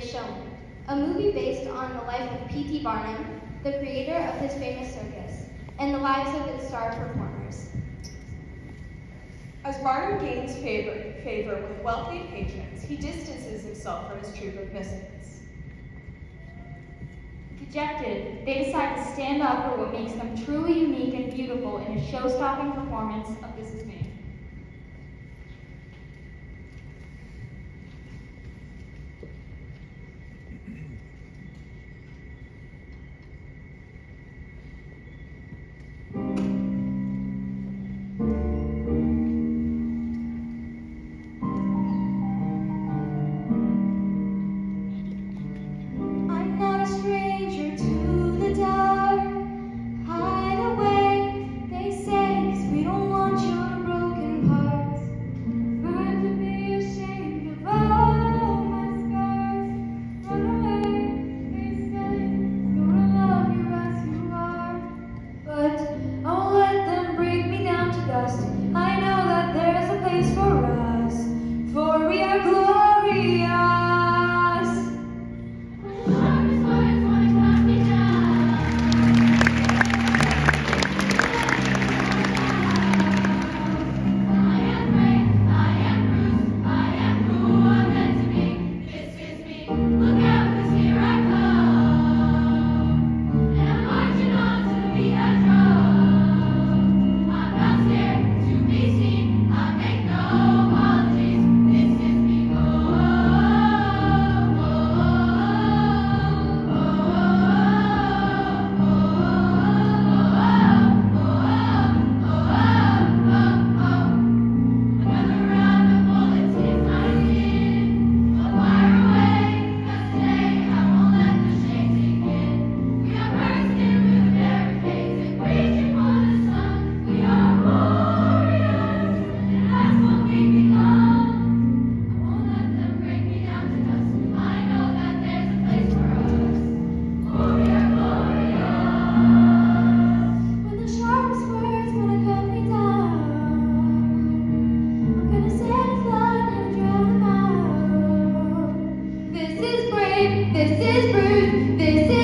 Showman, a movie based on the life of P.T. Barnum, the creator of his famous circus, and the lives of its star performers. As Barnum gains favor, favor with wealthy patrons, he distances himself from his troupe of misfits. Dejected, they decide to stand up for what makes them truly unique and beautiful in a show-stopping performance of This Is Me. Dust. This is brave, this is rude,